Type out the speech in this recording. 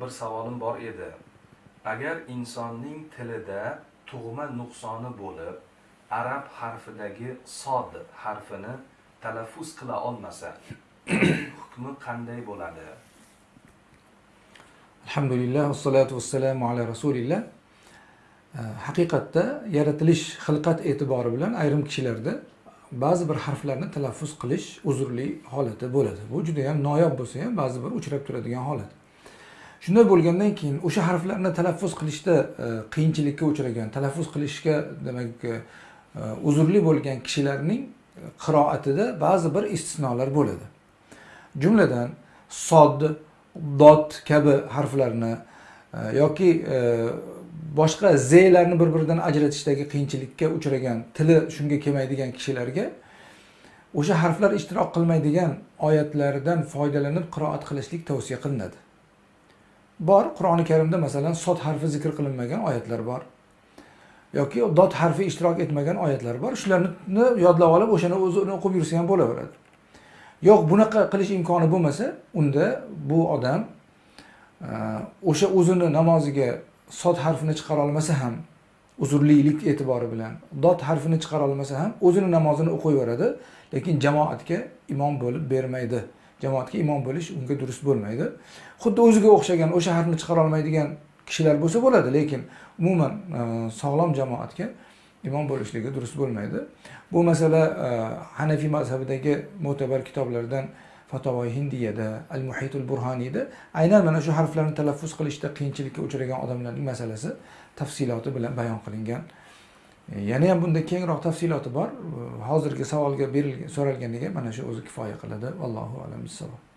bir savolim bor edi. Agar insonning tilida tug'ma nuqsoni bo'lib arab harfidagi sod harfini talaffuz qila olmasa hukmi qanday bo'ladi? Alhamdulillah vassalatu vassalamu ala rasulillah. Eh, haqiqatda yaratilish xilqat e'tibori bilan ayrim kishilarda ba'zi bir harflarni talaffuz qilish uzrli holati bo'ladi. Bu juda yam noyob bo'lsa ham ba'zi bir uchrab turadigan holat. Shunday bo'lgandan keyin o'sha harflarni talaffuz qilishda e, qiyinchilikka uchragan talaffuz qilishga demak e, e, uzrli bo'lgan kishilarning qiroatida ba'zi bir istisnolar bo'ladi. Jumladan sod dot kabi harflarni yoki boshqa zlarni bir biridan ajratishdagi qiyinchilikka uchragan tili shunga kelmaydigan kishilarga o'sha harflar ishtirok qilmaydigan oyatlardan foydalanib qiroat qilishlik tavsiya qilinadi. Bor qur'oni karimda masalan sod harfi zikr qilinmagan oyatlar bor. Yoki dod harfi ishtirok etmagan oyatlar bor. Shularni yodlab olib o'shani o'zini o'qib yursa ham bo'laveradi. Yo'q bunaqa qilish imkoni bo'lmasa unda bu odam e, o'sha o'zini namoziga sod harfini chiqara olmasa ham uzrlilik e'tibori bilan dod harfini chiqara olmasa ham o'zini namozini o'qiyveradi lekin jamoatga imom bo'lib bermaydi. Jamoatga imom bo'lish unga durust bo'lmaydi. Xuddi o'ziga o'xshagan o'sha harfni chiqara olmaydigan kishilar bo'lsa bo'ladi lekin umuman e, sog'lom jamoatga imom bo'lishligi durust bo'lmaydi. Bu masala e, hanafiy mazhabidagi mo'tabar kitoblardan fatovoi hindiyada al muhitul burhoniyda aynan mana shu harflarni talaffuz qilishda qiyinchilikka uchragan odamlarning masalasi tafsiloti bilan bayon qilingan yana ham bunda kengroq tafsiloti bor. Hozirgi savolga berilgan so'ralganiga mana shu o'zi kifoya qiladi. Allohu alam bissavob